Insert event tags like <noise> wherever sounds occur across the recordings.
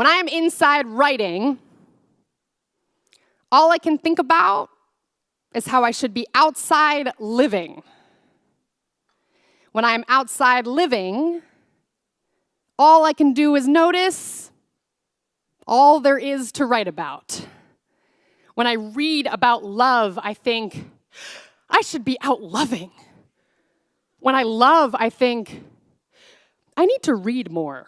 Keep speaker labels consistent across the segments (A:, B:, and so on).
A: When I am inside writing, all I can think about is how I should be outside living. When I am outside living, all I can do is notice all there is to write about. When I read about love, I think, I should be out loving. When I love, I think, I need to read more.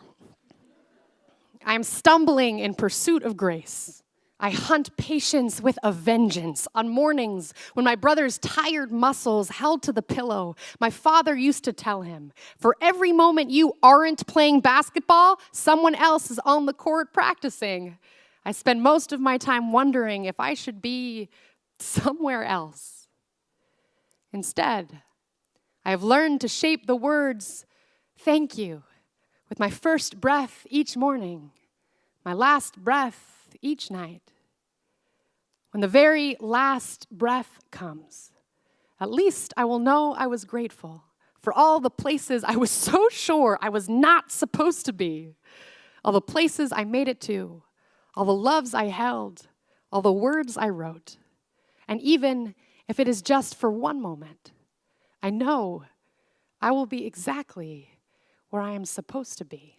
A: I am stumbling in pursuit of grace. I hunt patience with a vengeance. On mornings when my brother's tired muscles held to the pillow, my father used to tell him, For every moment you aren't playing basketball, someone else is on the court practicing. I spend most of my time wondering if I should be somewhere else. Instead, I have learned to shape the words, thank you, with my first breath each morning, my last breath each night. When the very last breath comes, at least I will know I was grateful for all the places I was <laughs> so sure I was not supposed to be, all the places I made it to, all the loves I held, all the words I wrote. And even if it is just for one moment, I know I will be exactly where I am supposed to be.